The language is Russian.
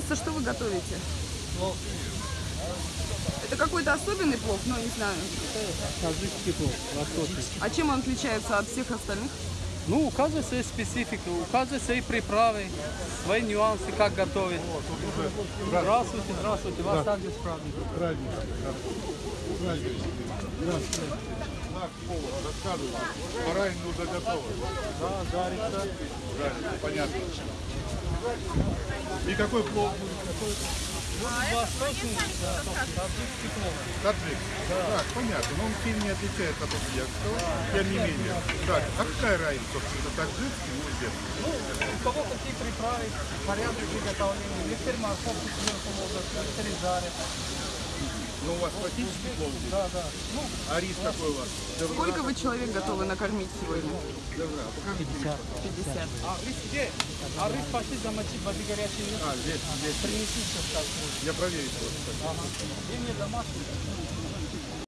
Пожалуйста, что вы готовите? Плов. Это какой-то особенный плов, ну, не знаю. Таджикский плов, восточный. А чем он отличается от всех остальных? Ну, у каждой своя специфика, у каждой свои приправы, свои нюансы, как готовить. Здравствуйте, здравствуйте, вас также с праздником. Наш повар рассказывает, баранину уже готова. Да, жарится. Правильно, понятно. И какой плов будет? Восточный, да, таджикский плов. Таджик. Так, понятно. Но он сильно не отличается от узбекского, тем не менее. Так, а какая разница, собственно, это таджикский и узбекский? Ну, у кого какие приправы, порядок приготовления. Некоторые морковку сверху ложат, некоторые жарят. Ну, у вас классический плов здесь, Да, да. Ну, а рис какой у вас? Сколько вы человек готовы накормить сегодня? Добра, а покажите. 50. а рис где? А рысь пошли замочить воды горячей нет? А, здесь, здесь. Принеси сейчас. Я проверю, просто. Ага. И мне домашний.